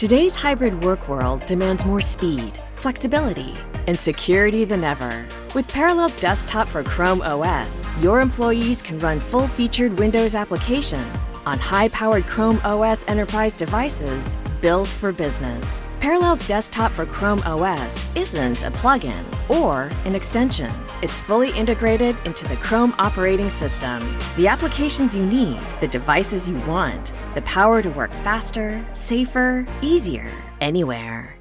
Today's hybrid work world demands more speed, flexibility, and security than ever. With Parallels Desktop for Chrome OS, your employees can run full-featured Windows applications on high-powered Chrome OS enterprise devices built for business. Parallels Desktop for Chrome OS isn't a plugin or an extension. It's fully integrated into the Chrome operating system. The applications you need, the devices you want, the power to work faster, safer, easier, anywhere.